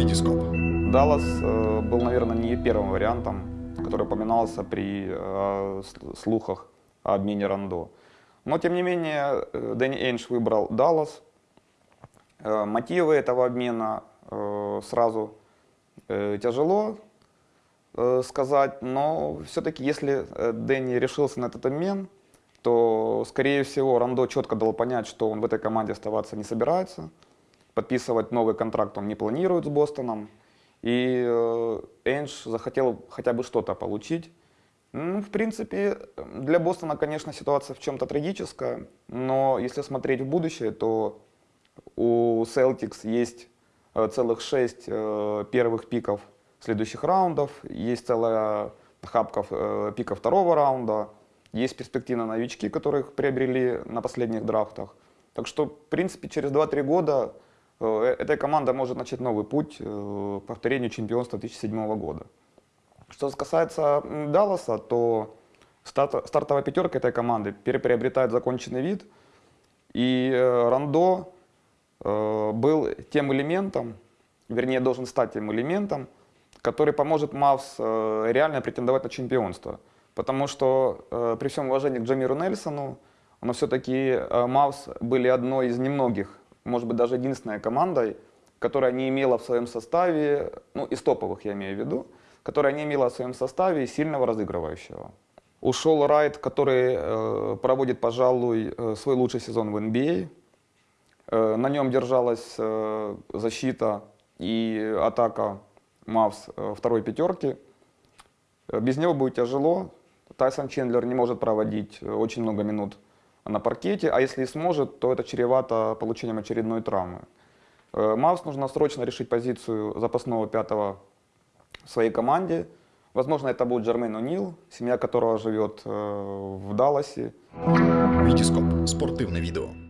Витископ. Даллас э, был, наверное, не первым вариантом, который упоминался при э, слухах о обмене Рандо. Но, тем не менее, э, Дэнни Эйнш выбрал Даллас. Мотивы этого обмена сразу тяжело сказать, но все-таки, если Дэнни решился на этот обмен, то, скорее всего, Рандо четко дал понять, что он в этой команде оставаться не собирается, подписывать новый контракт он не планирует с Бостоном, и э, Эйнш захотел хотя бы что-то получить. Ну, в принципе, для Бостона, конечно, ситуация в чем-то трагическая, но если смотреть в будущее, то у Celtics есть э, целых шесть э, первых пиков следующих раундов, есть целая хапка пиков второго раунда, есть перспективные новички, которых приобрели на последних драфтах. Так что, в принципе, через 2-3 года эта команда может начать новый путь э, к повторению чемпионства 2007 года. Что касается Далласа, то старт- стартовая пятерка этой команды переприобретает законченный вид. И э, Рандо э, был тем элементом, вернее, должен стать тем элементом, который поможет Мавс э, реально претендовать на чемпионство. Потому что э, при всем уважении к Джамиру Нельсону, но все-таки э, Мавс были одной из немногих, может быть, даже единственной командой, которая не имела в своем составе, ну, из топовых я имею в виду, которая не имела в своем составе сильного разыгрывающего. Ушел Райт, который э, проводит, пожалуй, э, свой лучший сезон в NBA. Э, на нем держалась э, защита и атака Мавс э, второй пятерки. Э, Без него будет тяжело. Тайсон Чендлер не может проводить очень много минут на паркете, а если и сможет, то это чревато получением очередной травмы. Э, Мавс нужно срочно решить позицию запасного пятого в своей команде. Возможно, это будет Джермейн О'Нил, семья которого живет э, в Далласе. Витископ. Спортивне відео.